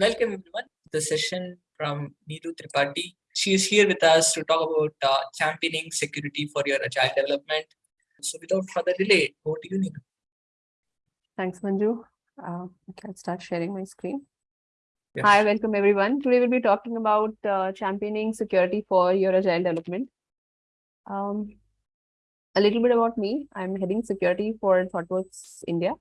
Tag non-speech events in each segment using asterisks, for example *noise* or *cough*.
Welcome everyone to the session from Neeru Tripathi. She is here with us to talk about uh, championing security for your agile development. So without further delay, over to you, Neeru. Thanks, Manju. Uh, okay, I'll start sharing my screen. Yes. Hi, welcome everyone. Today we'll be talking about uh, championing security for your agile development. Um, a little bit about me. I'm heading security for ThoughtWorks India.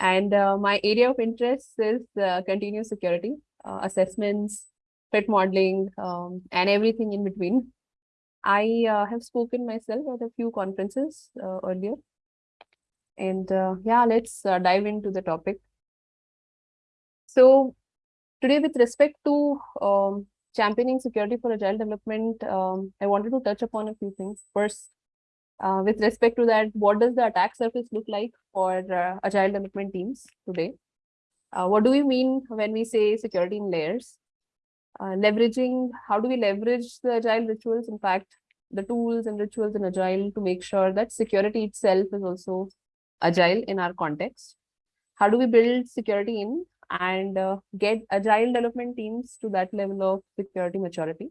And uh, my area of interest is uh, continuous security, uh, assessments, threat modeling, um, and everything in between. I uh, have spoken myself at a few conferences uh, earlier. And uh, yeah, let's dive into the topic. So today, with respect to um, championing security for agile development, um, I wanted to touch upon a few things. First, uh, with respect to that, what does the attack surface look like for uh, agile development teams today? Uh, what do we mean when we say security in layers? Uh, leveraging, how do we leverage the agile rituals? In fact, the tools and rituals in agile to make sure that security itself is also agile in our context. How do we build security in and uh, get agile development teams to that level of security maturity?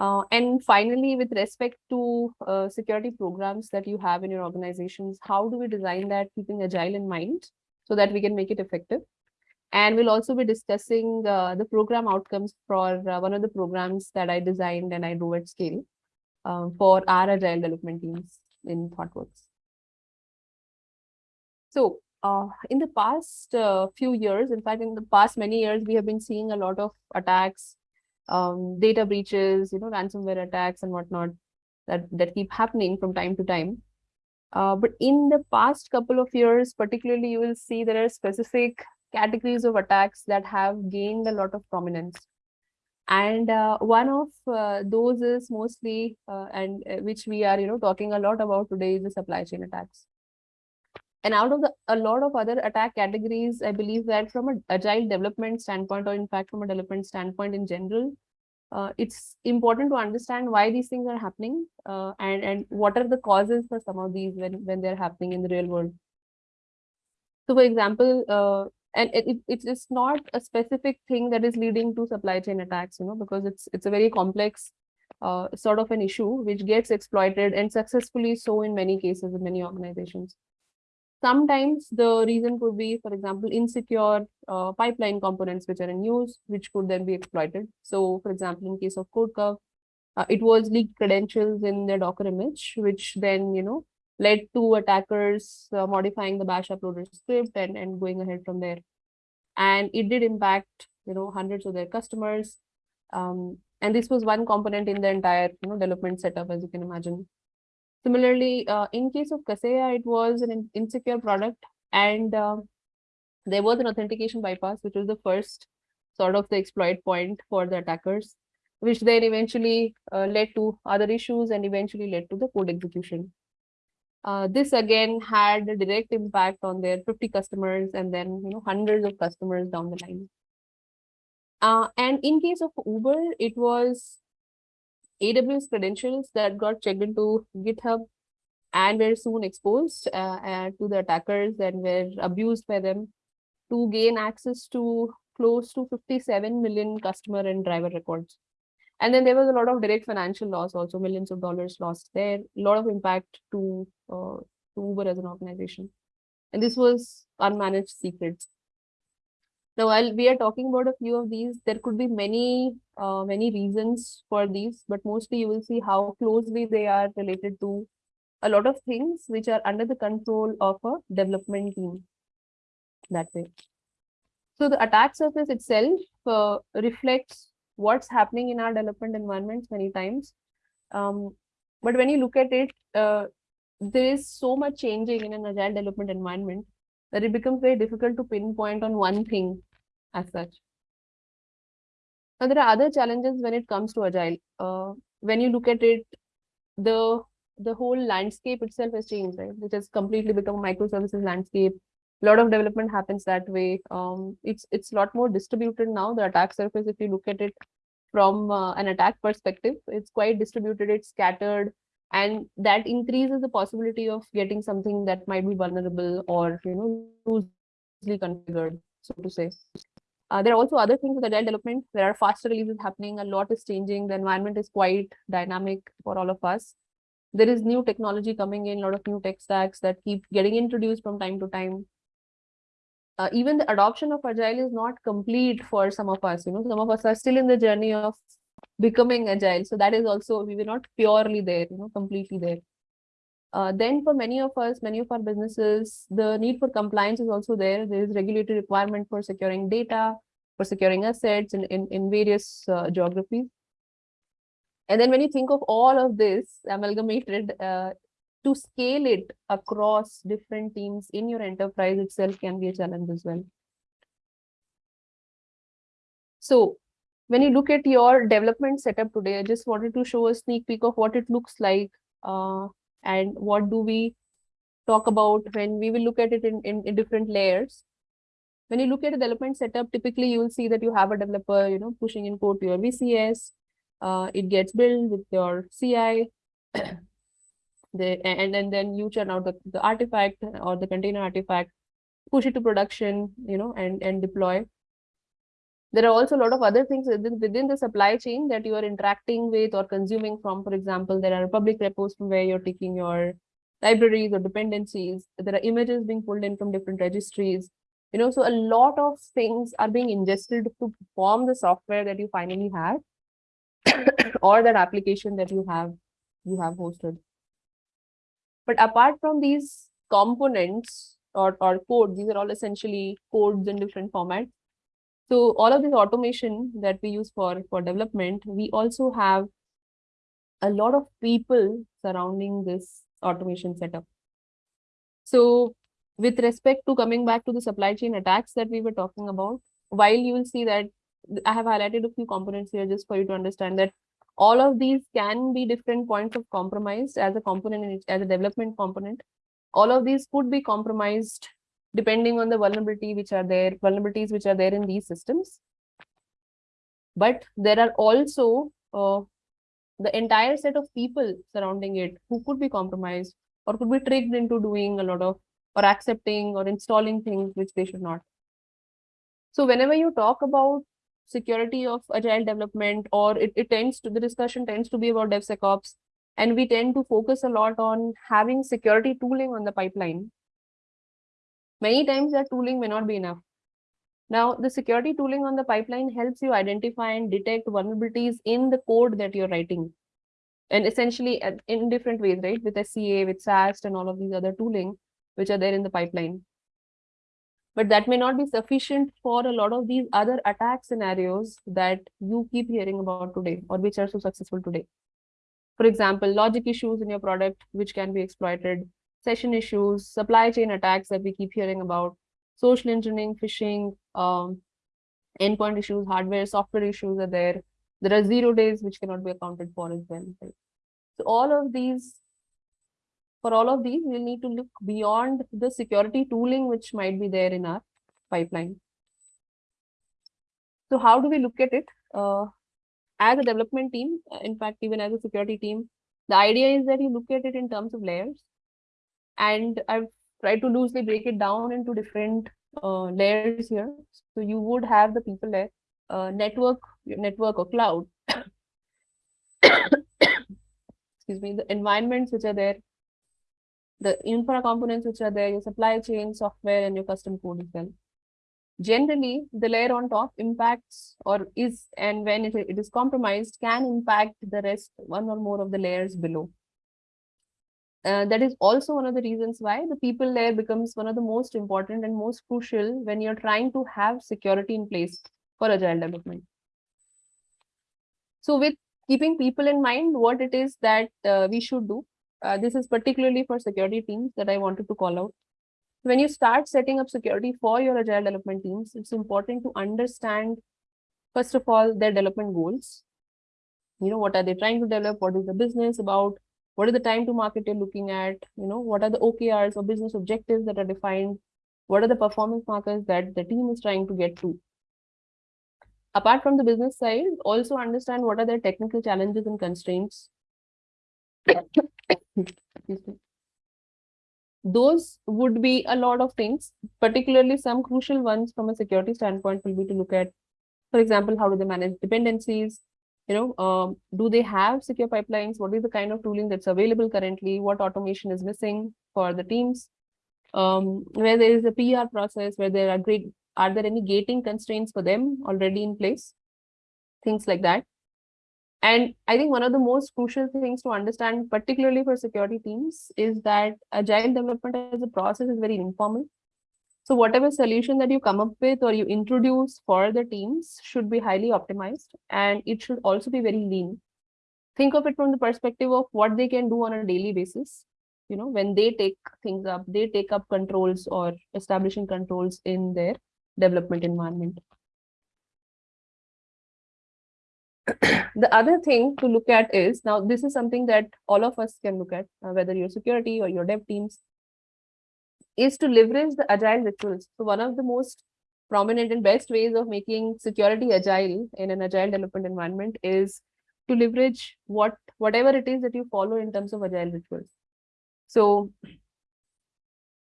Uh, and finally, with respect to uh, security programs that you have in your organizations, how do we design that keeping agile in mind so that we can make it effective? And we'll also be discussing uh, the program outcomes for uh, one of the programs that I designed and I do at scale uh, for our agile development teams in ThoughtWorks. So uh, in the past few years, in fact, in the past many years, we have been seeing a lot of attacks um, data breaches, you know, ransomware attacks and whatnot that, that keep happening from time to time. Uh, but in the past couple of years, particularly, you will see there are specific categories of attacks that have gained a lot of prominence. And uh, one of uh, those is mostly, uh, and uh, which we are, you know, talking a lot about today is the supply chain attacks. And out of the, a lot of other attack categories, I believe that from an agile development standpoint, or in fact, from a development standpoint in general, uh, it's important to understand why these things are happening uh, and, and what are the causes for some of these when, when they're happening in the real world. So for example, uh, and it, it, it's not a specific thing that is leading to supply chain attacks, you know, because it's it's a very complex uh, sort of an issue which gets exploited and successfully so in many cases in many organizations. Sometimes the reason could be, for example, insecure uh, pipeline components which are in use, which could then be exploited. So, for example, in case of CodeCov, uh, it was leaked credentials in the Docker image, which then, you know, led to attackers uh, modifying the bash uploader script and, and going ahead from there. And it did impact, you know, hundreds of their customers. Um, and this was one component in the entire, you know, development setup, as you can imagine. Similarly, uh, in case of Kaseya, it was an insecure product and uh, there was an authentication bypass, which was the first sort of the exploit point for the attackers, which then eventually uh, led to other issues and eventually led to the code execution. Uh, this again had a direct impact on their 50 customers and then you know hundreds of customers down the line. Uh, and in case of Uber, it was AWS credentials that got checked into GitHub and were soon exposed uh, uh, to the attackers and were abused by them to gain access to close to 57 million customer and driver records. And then there was a lot of direct financial loss, also millions of dollars lost there, a lot of impact to, uh, to Uber as an organization. And this was unmanaged secrets. Now, while we are talking about a few of these, there could be many, uh, many reasons for these, but mostly you will see how closely they are related to a lot of things which are under the control of a development team that way. So the attack surface itself uh, reflects what's happening in our development environments many times. Um, but when you look at it, uh, there is so much changing in an agile development environment that it becomes very difficult to pinpoint on one thing as such. Now, there are other challenges when it comes to agile. Uh, when you look at it, the the whole landscape itself has changed, right? Which has completely become a microservices landscape. A lot of development happens that way. Um, it's it's a lot more distributed now. The attack surface, if you look at it from uh, an attack perspective, it's quite distributed. It's scattered, and that increases the possibility of getting something that might be vulnerable or you know loosely configured, so to say. Uh, there are also other things with agile development. There are faster releases happening. A lot is changing. The environment is quite dynamic for all of us. There is new technology coming in, a lot of new tech stacks that keep getting introduced from time to time. Uh, even the adoption of agile is not complete for some of us. You know, some of us are still in the journey of becoming agile. So that is also we were not purely there, you know, completely there. Uh, then for many of us, many of our businesses, the need for compliance is also there. There is regulatory requirement for securing data, for securing assets in, in, in various uh, geographies. And then when you think of all of this amalgamated, uh, to scale it across different teams in your enterprise itself can be a challenge as well. So when you look at your development setup today, I just wanted to show a sneak peek of what it looks like uh, and what do we talk about when we will look at it in, in, in different layers. When you look at a development setup, typically you will see that you have a developer, you know, pushing in code to your VCS. Uh, it gets built with your CI. *clears throat* the, and, and then you churn out the, the artifact or the container artifact, push it to production, you know, and, and deploy. There are also a lot of other things within, the supply chain that you are interacting with or consuming from. For example, there are public repos from where you're taking your libraries or dependencies. There are images being pulled in from different registries. You know, so a lot of things are being ingested to form the software that you finally have *coughs* or that application that you have you have hosted. But apart from these components or, or code, these are all essentially codes in different formats. So all of this automation that we use for, for development, we also have a lot of people surrounding this automation setup. So with respect to coming back to the supply chain attacks that we were talking about, while you will see that I have highlighted a few components here just for you to understand that all of these can be different points of compromise as a component as a development component. All of these could be compromised depending on the vulnerability which are there, vulnerabilities which are there in these systems. But there are also uh, the entire set of people surrounding it who could be compromised or could be tricked into doing a lot of or accepting or installing things which they should not. So whenever you talk about security of agile development or it, it tends to the discussion tends to be about DevSecOps and we tend to focus a lot on having security tooling on the pipeline Many times that tooling may not be enough. Now, the security tooling on the pipeline helps you identify and detect vulnerabilities in the code that you're writing. And essentially uh, in different ways, right? With SCA, with SAST and all of these other tooling, which are there in the pipeline. But that may not be sufficient for a lot of these other attack scenarios that you keep hearing about today or which are so successful today. For example, logic issues in your product, which can be exploited, session issues, supply chain attacks that we keep hearing about, social engineering, phishing, um, endpoint issues, hardware, software issues are there. There are zero days which cannot be accounted for as well. Right? So all of these, for all of these, we'll need to look beyond the security tooling which might be there in our pipeline. So how do we look at it? Uh, as a development team, in fact, even as a security team, the idea is that you look at it in terms of layers and I've tried to loosely break it down into different uh, layers here. So you would have the people layer, uh, network, network or cloud. *coughs* Excuse me, the environments which are there, the infra components which are there, your supply chain software and your custom code as well. Generally, the layer on top impacts or is and when it, it is compromised can impact the rest one or more of the layers below uh, that is also one of the reasons why the people layer becomes one of the most important and most crucial when you're trying to have security in place for agile development. So with keeping people in mind, what it is that uh, we should do, uh, this is particularly for security teams that I wanted to call out. When you start setting up security for your agile development teams, it's important to understand, first of all, their development goals. You know, what are they trying to develop? What is the business about? What is the time to market you're looking at you know what are the okrs or business objectives that are defined what are the performance markers that the team is trying to get to apart from the business side also understand what are their technical challenges and constraints those would be a lot of things, particularly some crucial ones from a security standpoint will be to look at, for example, how do they manage dependencies? You know, um, do they have secure pipelines? What is the kind of tooling that's available currently? What automation is missing for the teams? Um, where there is a PR process, where there are great, are there any gating constraints for them already in place? Things like that. And I think one of the most crucial things to understand, particularly for security teams, is that agile development as a process is very informal. So whatever solution that you come up with or you introduce for the teams should be highly optimized and it should also be very lean. Think of it from the perspective of what they can do on a daily basis. You know, when they take things up, they take up controls or establishing controls in their development environment. the other thing to look at is now this is something that all of us can look at uh, whether you're security or your dev teams is to leverage the agile rituals. So one of the most prominent and best ways of making security agile in an agile development environment is to leverage what whatever it is that you follow in terms of agile rituals. So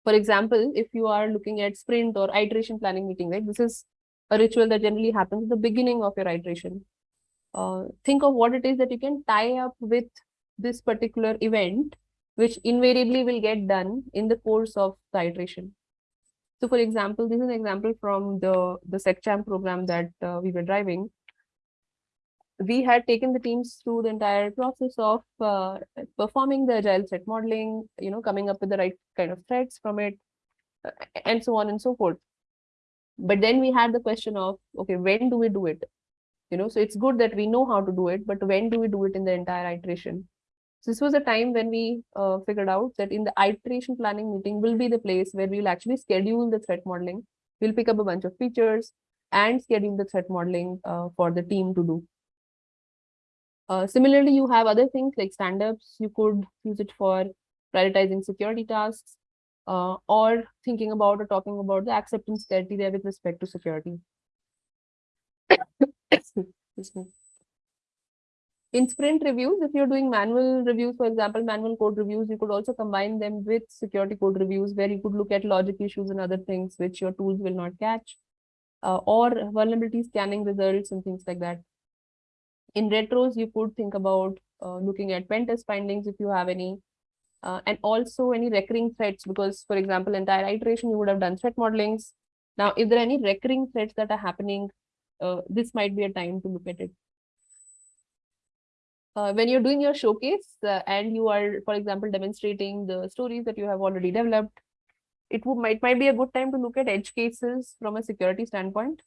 for example if you are looking at sprint or iteration planning meeting right this is a ritual that generally happens at the beginning of your iteration. Uh, think of what it is that you can tie up with this particular event, which invariably will get done in the course of the iteration. So for example, this is an example from the, the SecChamp program that uh, we were driving. We had taken the teams through the entire process of uh, performing the agile threat modeling, you know, coming up with the right kind of threats from it, uh, and so on and so forth. But then we had the question of, okay, when do we do it? you know so it's good that we know how to do it but when do we do it in the entire iteration so this was a time when we uh, figured out that in the iteration planning meeting will be the place where we'll actually schedule the threat modeling. We'll pick up a bunch of features and schedule the threat modeling uh, for the team to do. Uh, similarly you have other things like stand-ups. You could use it for prioritizing security tasks uh, or thinking about or talking about the acceptance criteria with respect to security *coughs* in sprint reviews, if you're doing manual reviews, for example, manual code reviews, you could also combine them with security code reviews where you could look at logic issues and other things which your tools will not catch, uh, or vulnerability scanning results and things like that. In retros, you could think about uh, looking at pen test findings if you have any, uh, and also any recurring threats, because for example, entire iteration, you would have done threat modelings. Now, if there are any recurring threats that are happening uh, this might be a time to look at it. Uh, when you're doing your showcase uh, and you are, for example, demonstrating the stories that you have already developed, it might, might be a good time to look at edge cases from a security standpoint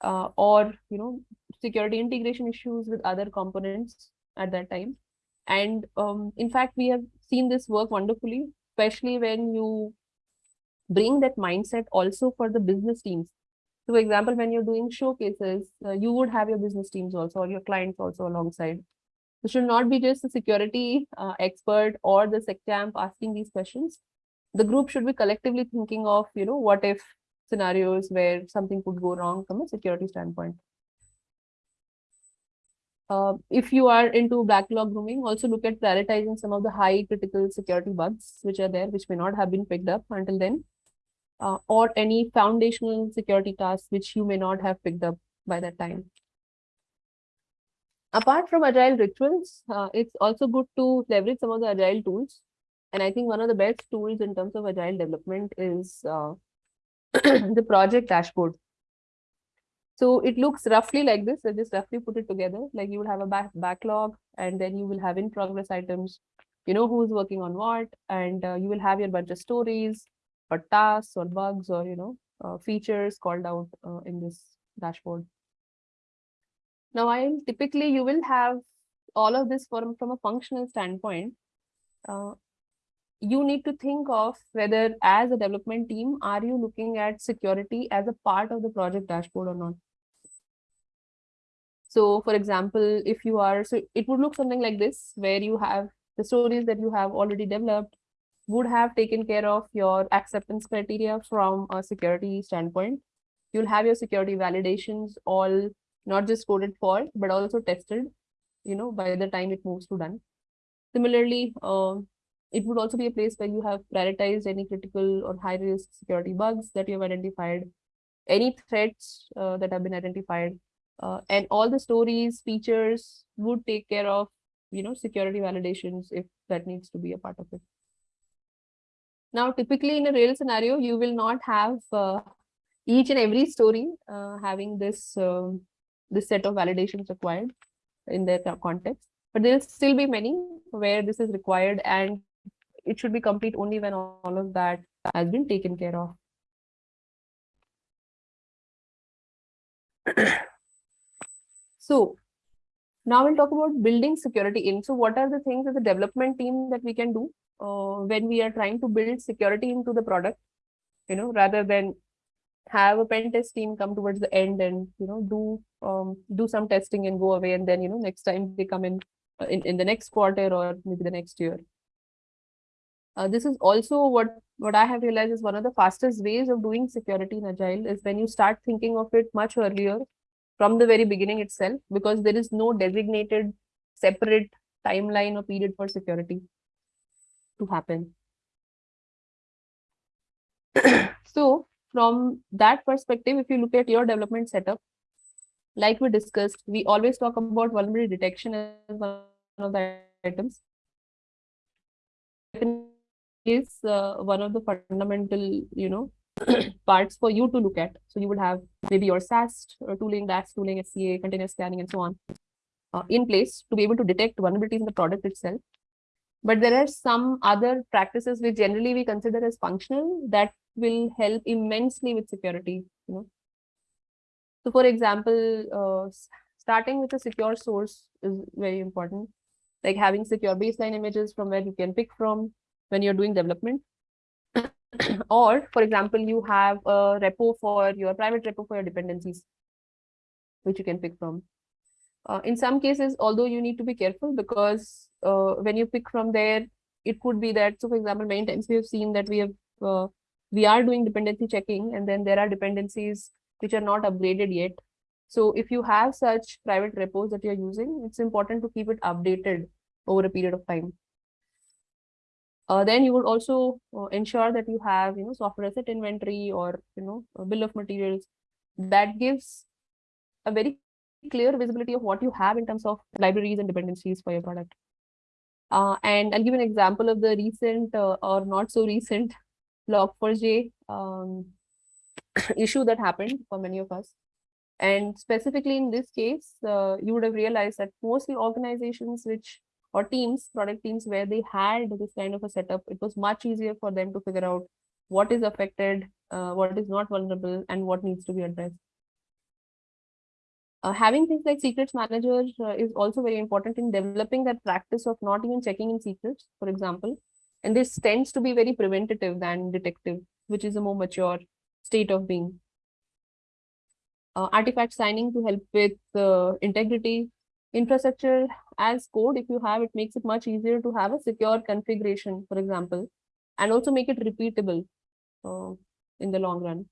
uh, or, you know, security integration issues with other components at that time. And um, in fact, we have seen this work wonderfully, especially when you bring that mindset also for the business teams so for example, when you're doing showcases, uh, you would have your business teams also or your clients also alongside. It should not be just the security uh, expert or the SecChamp asking these questions. The group should be collectively thinking of, you know, what if scenarios where something could go wrong from a security standpoint. Uh, if you are into backlog grooming, also look at prioritizing some of the high critical security bugs which are there, which may not have been picked up until then uh, or any foundational security tasks which you may not have picked up by that time. Apart from agile rituals, uh, it's also good to leverage some of the agile tools. And I think one of the best tools in terms of agile development is uh, *clears throat* the project dashboard. So it looks roughly like this. I just roughly put it together. Like you will have a back backlog and then you will have in progress items, you know, who's working on what, and uh, you will have your bunch of stories, or tasks or bugs or you know uh, features called out uh, in this dashboard. Now, while typically you will have all of this from, from a functional standpoint, uh, you need to think of whether as a development team, are you looking at security as a part of the project dashboard or not? So for example, if you are, so it would look something like this, where you have the stories that you have already developed, would have taken care of your acceptance criteria from a security standpoint. You'll have your security validations all not just coded for, but also tested, you know, by the time it moves to done. Similarly, uh, it would also be a place where you have prioritized any critical or high risk security bugs that you have identified, any threats uh, that have been identified, uh, and all the stories, features would take care of, you know, security validations if that needs to be a part of it. Now, typically in a real scenario, you will not have uh, each and every story uh, having this um, this set of validations required in their context, but there will still be many where this is required and it should be complete only when all of that has been taken care of. so now we'll talk about building security in. So what are the things as a development team that we can do uh, when we are trying to build security into the product, you know, rather than have a pen test team come towards the end and, you know, do um, do some testing and go away. And then, you know, next time they come in, uh, in, in the next quarter or maybe the next year. Uh, this is also what what I have realized is one of the fastest ways of doing security in Agile is when you start thinking of it much earlier from the very beginning itself, because there is no designated separate timeline or period for security to happen. *coughs* so from that perspective, if you look at your development setup, like we discussed, we always talk about vulnerability detection as one of the items is uh, one of the fundamental, you know, *clears throat* parts for you to look at. So you would have maybe your SAST or tooling, DAST tooling, SCA, container scanning, and so on uh, in place to be able to detect vulnerabilities in the product itself. But there are some other practices which generally we consider as functional that will help immensely with security. You know, so for example, uh, starting with a secure source is very important. Like having secure baseline images from where you can pick from, when you're doing development. *coughs* or, for example, you have a repo for your private repo for your dependencies, which you can pick from. Uh, in some cases, although you need to be careful because uh, when you pick from there, it could be that, so for example, many times we have seen that we have, uh, we are doing dependency checking and then there are dependencies which are not upgraded yet. So if you have such private repos that you're using, it's important to keep it updated over a period of time. Uh, then you would also uh, ensure that you have, you know, software asset inventory or, you know, bill of materials that gives a very clear visibility of what you have in terms of libraries and dependencies for your product. Uh, and I'll give an example of the recent uh, or not so recent Log4j um, *coughs* issue that happened for many of us. And specifically in this case, uh, you would have realized that mostly organizations which or teams, product teams where they had this kind of a setup, it was much easier for them to figure out what is affected, uh, what is not vulnerable, and what needs to be addressed. Uh, having things like secrets manager uh, is also very important in developing that practice of not even checking in secrets, for example. And this tends to be very preventative than detective, which is a more mature state of being. Uh, artifact signing to help with uh, integrity infrastructure as code, if you have, it makes it much easier to have a secure configuration, for example, and also make it repeatable uh, in the long run.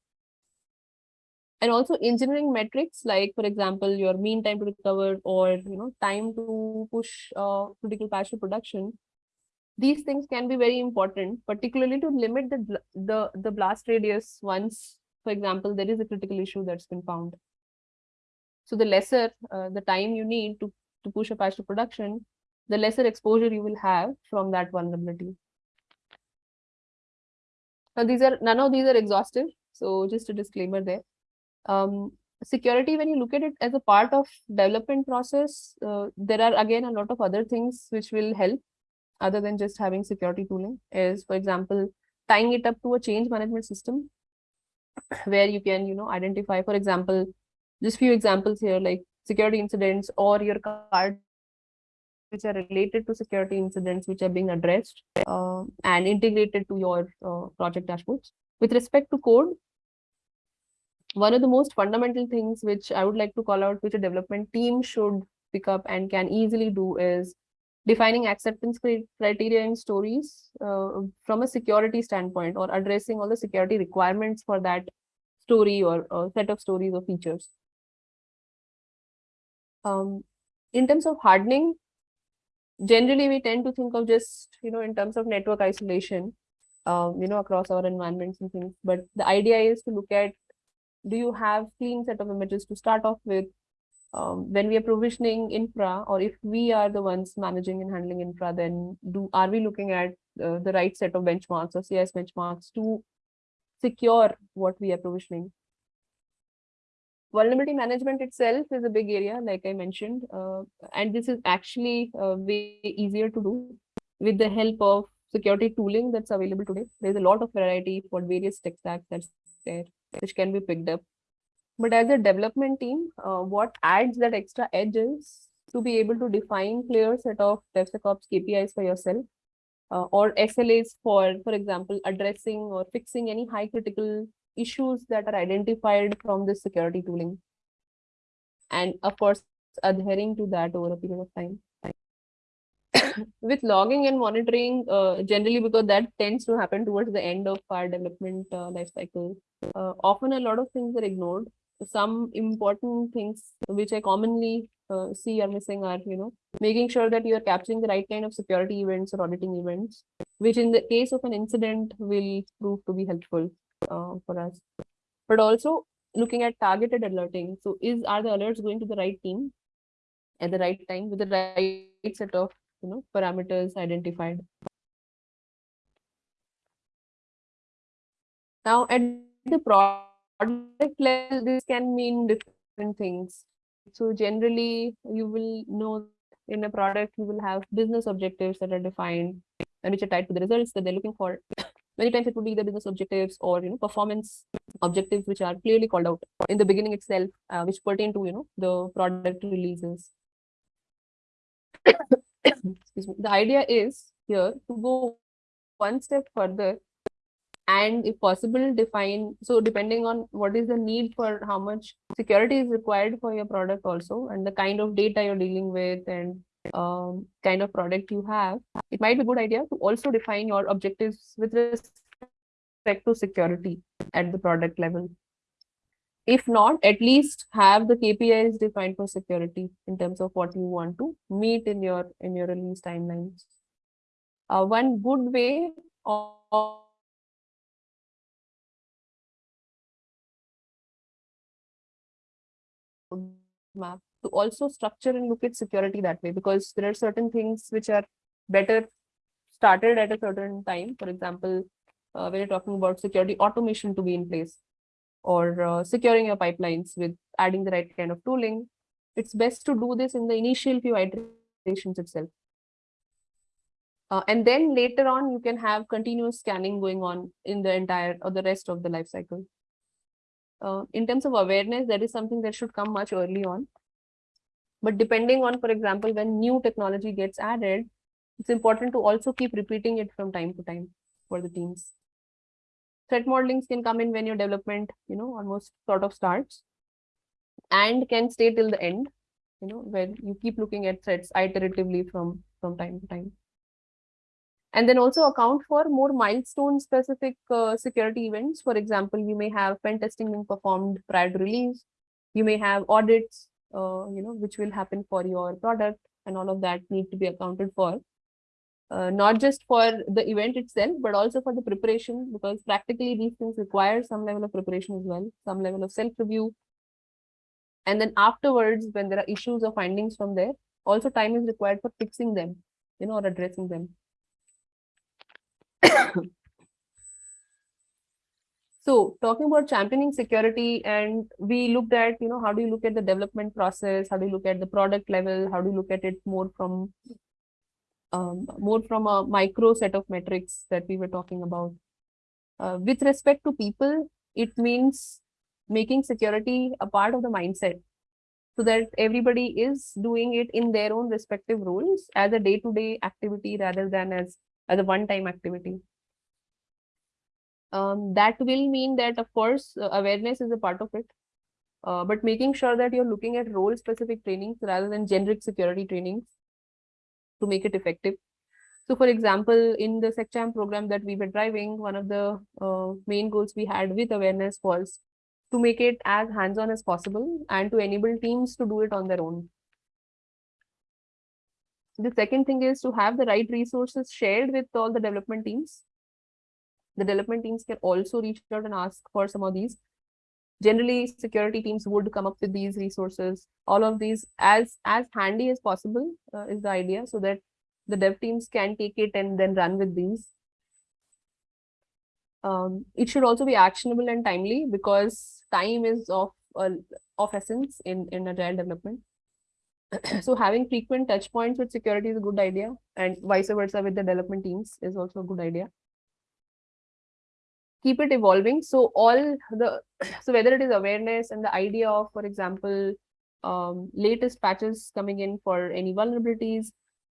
And also engineering metrics, like, for example, your mean time to recover or, you know, time to push uh, critical patch to production. These things can be very important, particularly to limit the, the, the blast radius once, for example, there is a critical issue that's been found. So the lesser uh, the time you need to, to push a patch to production, the lesser exposure you will have from that vulnerability. Now these are none of these are exhaustive. So just a disclaimer there. Um, security, when you look at it as a part of development process, uh, there are again a lot of other things which will help other than just having security tooling is, for example, tying it up to a change management system where you can, you know, identify, for example, just few examples here, like security incidents or your card which are related to security incidents which are being addressed uh, and integrated to your uh, project dashboards. With respect to code, one of the most fundamental things which I would like to call out, which a development team should pick up and can easily do is defining acceptance criteria in stories uh, from a security standpoint or addressing all the security requirements for that story or, or set of stories or features. Um, in terms of hardening, generally we tend to think of just you know in terms of network isolation um, you know across our environments and things but the idea is to look at do you have clean set of images to start off with um, when we are provisioning infra or if we are the ones managing and handling infra then do are we looking at uh, the right set of benchmarks or cis benchmarks to secure what we are provisioning? Vulnerability management itself is a big area like i mentioned uh, and this is actually uh, way easier to do with the help of security tooling that's available today. There's a lot of variety for various tech stacks that's there which can be picked up but as a development team, uh, what adds that extra edge is to be able to define clear set of DevSecOps KPIs for yourself uh, or SLAs for, for example, addressing or fixing any high critical issues that are identified from this security tooling. And of course, adhering to that over a period of time. *coughs* With logging and monitoring, uh, generally because that tends to happen towards the end of our development uh, life cycle, uh, often a lot of things are ignored some important things which I commonly uh, see are missing are, you know, making sure that you are capturing the right kind of security events or auditing events, which in the case of an incident will prove to be helpful uh, for us. But also looking at targeted alerting. So is are the alerts going to the right team at the right time with the right set of you know parameters identified? Now at the product product level, this can mean different things. So generally, you will know in a product, you will have business objectives that are defined and which are tied to the results that they're looking for. *coughs* Many times it would be the business objectives or you know performance objectives which are clearly called out in the beginning itself, uh, which pertain to you know the product releases. *coughs* the idea is here to go one step further and if possible define so depending on what is the need for how much security is required for your product also and the kind of data you're dealing with and um, kind of product you have it might be a good idea to also define your objectives with respect to security at the product level. If not at least have the kpis defined for security in terms of what you want to meet in your in your release timelines. Uh, one good way of map to also structure and look at security that way because there are certain things which are better started at a certain time. For example, uh, when you're talking about security automation to be in place or uh, securing your pipelines with adding the right kind of tooling, it's best to do this in the initial few iterations itself. Uh, and then later on, you can have continuous scanning going on in the entire or the rest of the life cycle uh, in terms of awareness, that is something that should come much early on. But depending on, for example, when new technology gets added, it's important to also keep repeating it from time to time for the teams. Threat modelings can come in when your development, you know, almost sort of starts and can stay till the end, you know, where you keep looking at threats iteratively from, from time to time and then also account for more milestone specific uh, security events. For example, you may have pen testing being performed prior to release. You may have audits, uh, you know, which will happen for your product and all of that need to be accounted for. Uh, not just for the event itself, but also for the preparation, because practically these things require some level of preparation as well, some level of self-review. And then afterwards, when there are issues or findings from there, also time is required for fixing them, you know, or addressing them. So talking about championing security and we looked at you know how do you look at the development process? How do you look at the product level? How do you look at it more from um, more from a micro set of metrics that we were talking about? Uh, with respect to people it means making security a part of the mindset so that everybody is doing it in their own respective roles as a day-to-day -day activity rather than as as a one-time activity. Um, that will mean that, of course, uh, awareness is a part of it. Uh, but making sure that you're looking at role-specific trainings rather than generic security trainings to make it effective. So, for example, in the SecChamp program that we were driving, one of the uh, main goals we had with awareness was to make it as hands-on as possible and to enable teams to do it on their own. The second thing is to have the right resources shared with all the development teams. The development teams can also reach out and ask for some of these. Generally, security teams would come up with these resources. All of these as as handy as possible uh, is the idea, so that the dev teams can take it and then run with these. Um, it should also be actionable and timely because time is of uh, of essence in in agile development. *clears throat* so having frequent touch points with security is a good idea, and vice versa with the development teams is also a good idea. Keep it evolving. So all the *clears throat* so whether it is awareness and the idea of, for example, um, latest patches coming in for any vulnerabilities,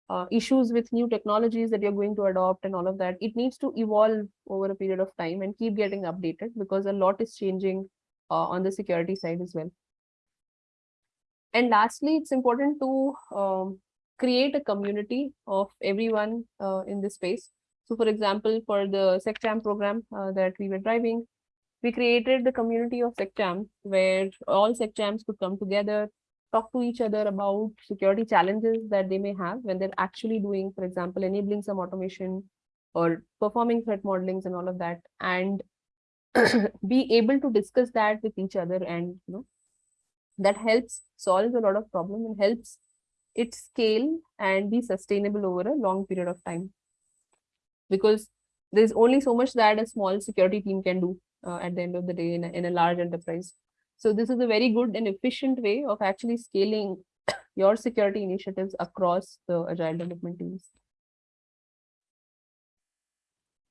uh, issues with new technologies that you're going to adopt and all of that, it needs to evolve over a period of time and keep getting updated because a lot is changing uh, on the security side as well. And lastly, it's important to um, create a community of everyone uh, in this space. So for example, for the SecChamp program uh, that we were driving, we created the community of SecChamp where all SecChamps could come together, talk to each other about security challenges that they may have when they're actually doing, for example, enabling some automation or performing threat modelings and all of that, and *clears throat* be able to discuss that with each other and you know that helps solve a lot of problem and helps it scale and be sustainable over a long period of time because there's only so much that a small security team can do uh, at the end of the day in a, in a large enterprise so this is a very good and efficient way of actually scaling *coughs* your security initiatives across the agile development teams.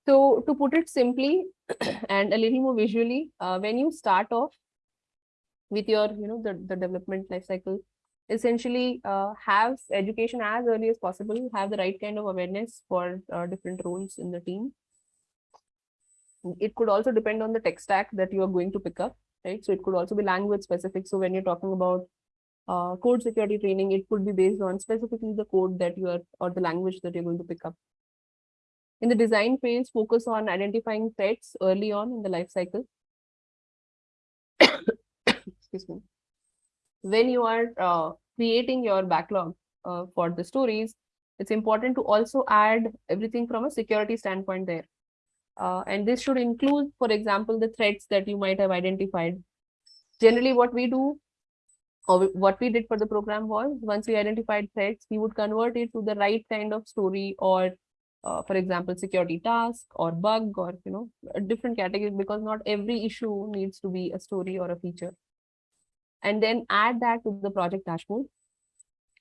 So to put it simply *coughs* and a little more visually, uh, when you start off with your, you know, the, the development life cycle, essentially uh, have education as early as possible, have the right kind of awareness for uh, different roles in the team. It could also depend on the tech stack that you are going to pick up right? So it could also be language specific. So when you're talking about uh, code security training, it could be based on specifically the code that you are or the language that you're going to pick up. In the design phase, focus on identifying threats early on in the life cycle. Excuse me. When you are uh, creating your backlog uh, for the stories, it's important to also add everything from a security standpoint there. Uh, and this should include, for example, the threats that you might have identified. Generally, what we do or what we did for the program was once we identified threats, we would convert it to the right kind of story or, uh, for example, security task or bug or, you know, a different category because not every issue needs to be a story or a feature. And then add that to the project dashboard.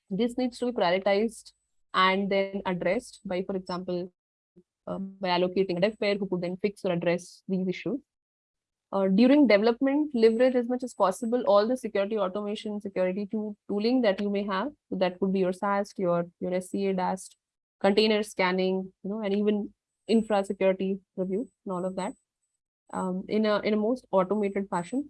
This needs to be prioritized and then addressed by, for example, uh, by allocating a dev pair who could then fix or address these issues. Uh, during development, leverage as much as possible all the security automation, security tool, tooling that you may have. So that could be your SAST, your, your SCA DAST, container scanning, you know, and even infra security review and all of that um, in a in a most automated fashion.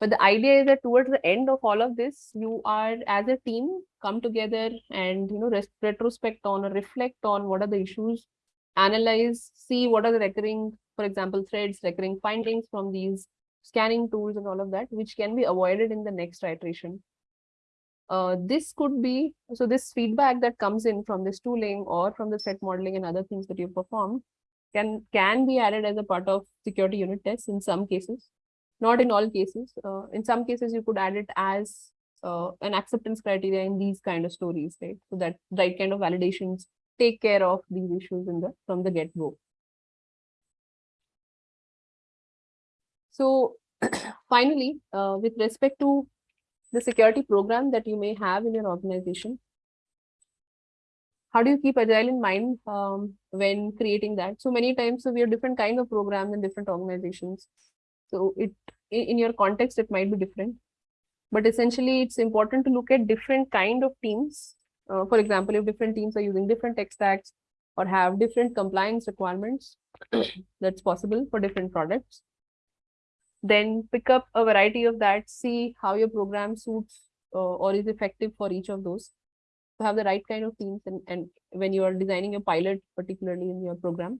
But the idea is that towards the end of all of this, you are as a team come together and you know retrospect on or reflect on what are the issues analyze, see what are the recurring, for example, threats, recurring findings from these scanning tools and all of that, which can be avoided in the next iteration. Uh, this could be, so this feedback that comes in from this tooling or from the threat modeling and other things that you perform can, can be added as a part of security unit tests in some cases, not in all cases. Uh, in some cases, you could add it as uh, an acceptance criteria in these kind of stories, right? So that right kind of validations take care of these issues in the from the get-go. So *clears throat* finally, uh, with respect to the security program that you may have in your organization, how do you keep agile in mind um, when creating that? So many times, so we have different kind of programs in different organizations. So it in your context, it might be different. But essentially, it's important to look at different kind of teams uh, for example, if different teams are using different tech stacks or have different compliance requirements, *coughs* that's possible for different products. Then pick up a variety of that, see how your program suits uh, or is effective for each of those. To have the right kind of teams and, and when you are designing your pilot, particularly in your program.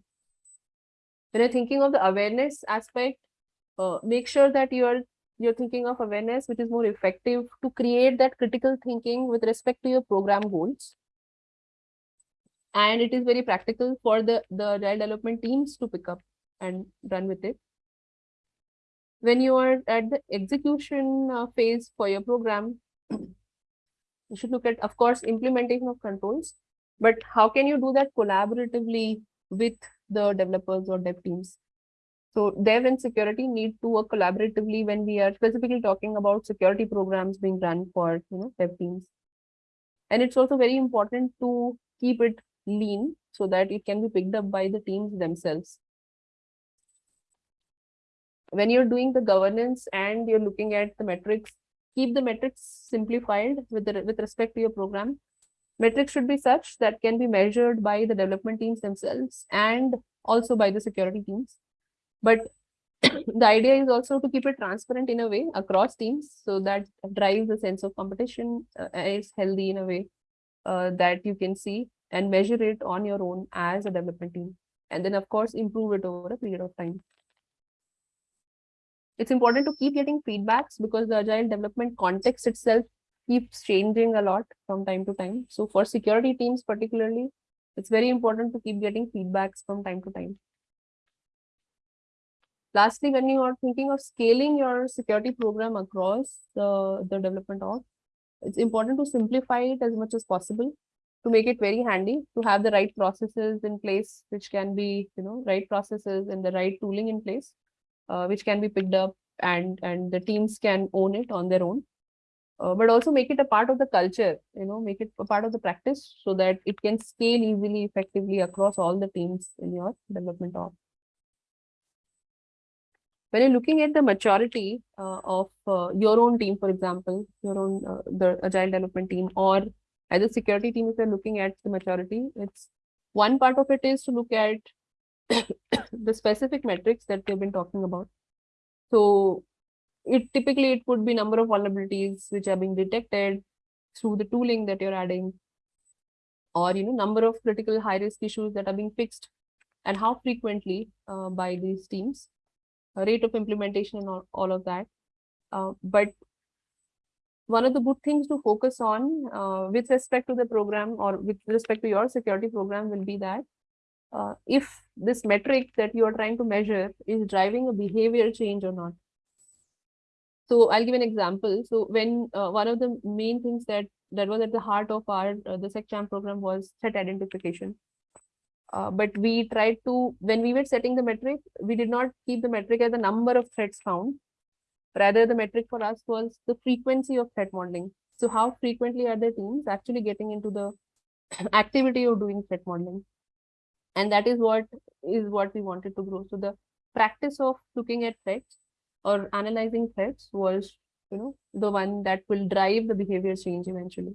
When you're thinking of the awareness aspect, uh, make sure that you are you're thinking of awareness which is more effective to create that critical thinking with respect to your program goals. And it is very practical for the the agile development teams to pick up and run with it. When you are at the execution uh, phase for your program you should look at of course implementation of controls but how can you do that collaboratively with the developers or dev teams so dev and security need to work collaboratively when we are specifically talking about security programs being run for you know dev teams. And it's also very important to keep it lean so that it can be picked up by the teams themselves. When you're doing the governance and you're looking at the metrics keep the metrics simplified with the, with respect to your program. Metrics should be such that can be measured by the development teams themselves and also by the security teams but *coughs* the idea is also to keep it transparent in a way across teams so that drives a sense of competition uh, is healthy in a way uh, that you can see and measure it on your own as a development team. And then of course improve it over a period of time. It's important to keep getting feedbacks because the agile development context itself keeps changing a lot from time to time. So for security teams particularly it's very important to keep getting feedbacks from time to time lastly when you are thinking of scaling your security program across the, the development of it's important to simplify it as much as possible to make it very handy to have the right processes in place which can be you know right processes and the right tooling in place uh, which can be picked up and and the teams can own it on their own. Uh, but also make it a part of the culture you know make it a part of the practice so that it can scale easily effectively across all the teams in your development org when you're looking at the maturity uh, of uh, your own team for example your own uh, the agile development team or as a security team if you're looking at the maturity it's one part of it is to look at *coughs* the specific metrics that we've been talking about. So it typically it would be number of vulnerabilities which are being detected through the tooling that you're adding or you know number of critical high risk issues that are being fixed and how frequently uh, by these teams rate of implementation and all, all of that uh, but one of the good things to focus on uh, with respect to the program or with respect to your security program will be that uh, if this metric that you are trying to measure is driving a behavior change or not. So I'll give an example. So when uh, one of the main things that that was at the heart of our uh, the SecChamp program was threat identification. Uh, but we tried to, when we were setting the metric, we did not keep the metric as the number of threats found. Rather, the metric for us was the frequency of threat modeling. So how frequently are the teams actually getting into the *coughs* activity of doing threat modeling? and that is what is what we wanted to grow so the practice of looking at threats or analyzing threats was you know the one that will drive the behavior change eventually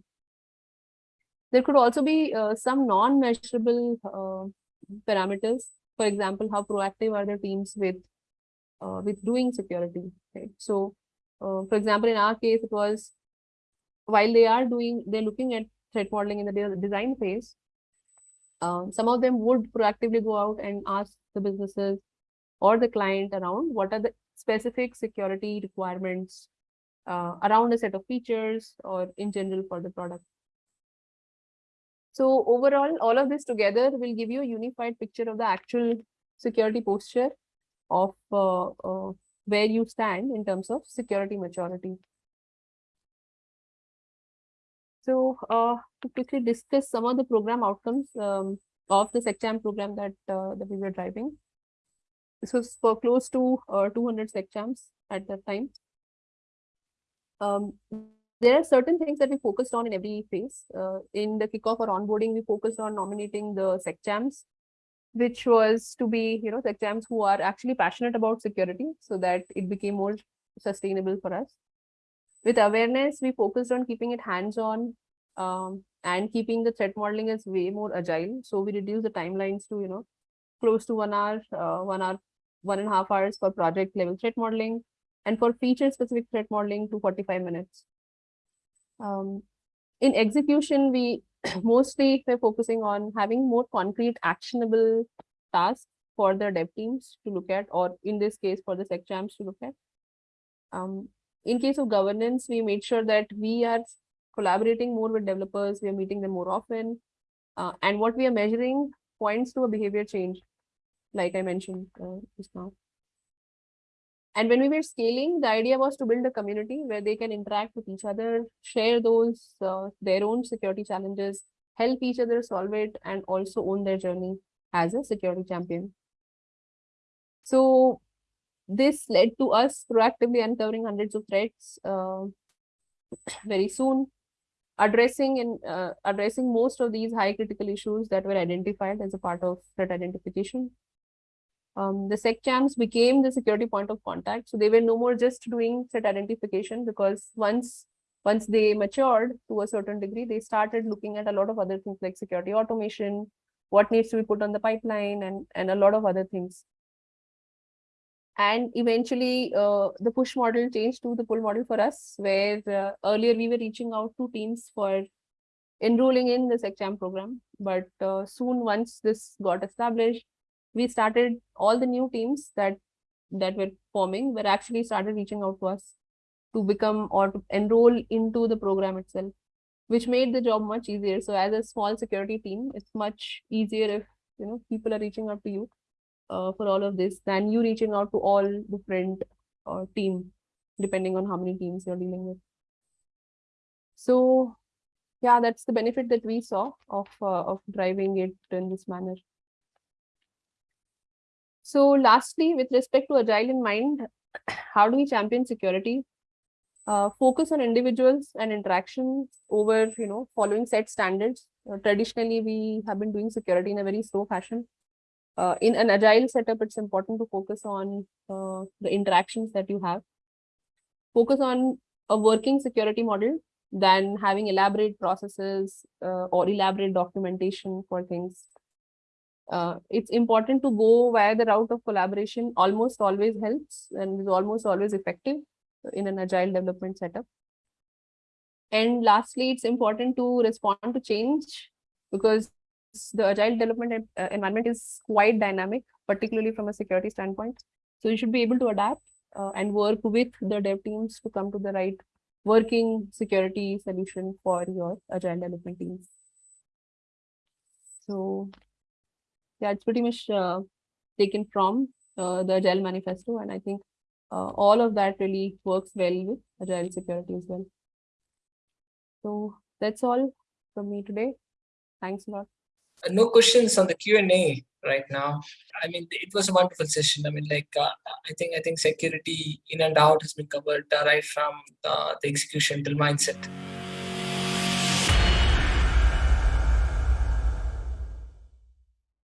there could also be uh, some non-measurable uh, parameters for example how proactive are the teams with uh, with doing security right so uh, for example in our case it was while they are doing they're looking at threat modeling in the de design phase um, some of them would proactively go out and ask the businesses or the client around what are the specific security requirements uh, around a set of features or in general for the product. So overall, all of this together will give you a unified picture of the actual security posture of uh, uh, where you stand in terms of security maturity. So uh, to quickly discuss some of the program outcomes um, of the SecChamp program that, uh, that we were driving. This was for close to uh, 200 SecChamps at that time. Um, there are certain things that we focused on in every phase. Uh, in the kickoff or onboarding, we focused on nominating the SecChamps, which was to be, you know, SecChamps who are actually passionate about security so that it became more sustainable for us. With awareness, we focused on keeping it hands-on um, and keeping the threat modeling as way more agile. So we reduce the timelines to, you know, close to one hour, uh, one hour, one and a half hours for project level threat modeling and for feature specific threat modeling to 45 minutes. Um, in execution, we *clears throat* mostly were focusing on having more concrete actionable tasks for the dev teams to look at, or in this case for the SecChamps to look at. Um, in case of governance, we made sure that we are collaborating more with developers. We are meeting them more often. Uh, and what we are measuring points to a behavior change, like I mentioned uh, just now. And when we were scaling, the idea was to build a community where they can interact with each other, share those, uh, their own security challenges, help each other solve it, and also own their journey as a security champion. So this led to us proactively uncovering hundreds of threats uh, very soon, addressing and uh, addressing most of these high critical issues that were identified as a part of threat identification. Um, the SecChamps became the security point of contact. So they were no more just doing threat identification because once once they matured to a certain degree, they started looking at a lot of other things like security automation, what needs to be put on the pipeline, and, and a lot of other things. And eventually, uh, the push model changed to the pull model for us, where uh, earlier we were reaching out to teams for enrolling in the SecChamp program. But uh, soon, once this got established, we started all the new teams that that were forming were actually started reaching out to us to become or to enroll into the program itself, which made the job much easier. So as a small security team, it's much easier if you know people are reaching out to you uh, for all of this than you reaching out to all different uh, team, depending on how many teams you're dealing with. So yeah, that's the benefit that we saw of uh, of driving it in this manner. So lastly, with respect to agile in mind, *clears throat* how do we champion security? Uh, focus on individuals and interactions over, you know, following set standards. Uh, traditionally, we have been doing security in a very slow fashion. Uh, in an agile setup, it's important to focus on uh, the interactions that you have. Focus on a working security model than having elaborate processes uh, or elaborate documentation for things uh, it's important to go via the route of collaboration almost always helps and is almost always effective in an agile development setup. And lastly, it's important to respond to change because the agile development uh, environment is quite dynamic, particularly from a security standpoint. So you should be able to adapt uh, and work with the dev teams to come to the right working security solution for your agile development teams. So yeah, it's pretty much uh, taken from uh, the Agile Manifesto. And I think uh, all of that really works well with Agile security as well. So that's all from me today. Thanks a lot. Uh, no questions on the Q&A right now. I mean, it was a wonderful session. I mean, like, uh, I think I think security in and out has been covered uh, right from the execution till mindset.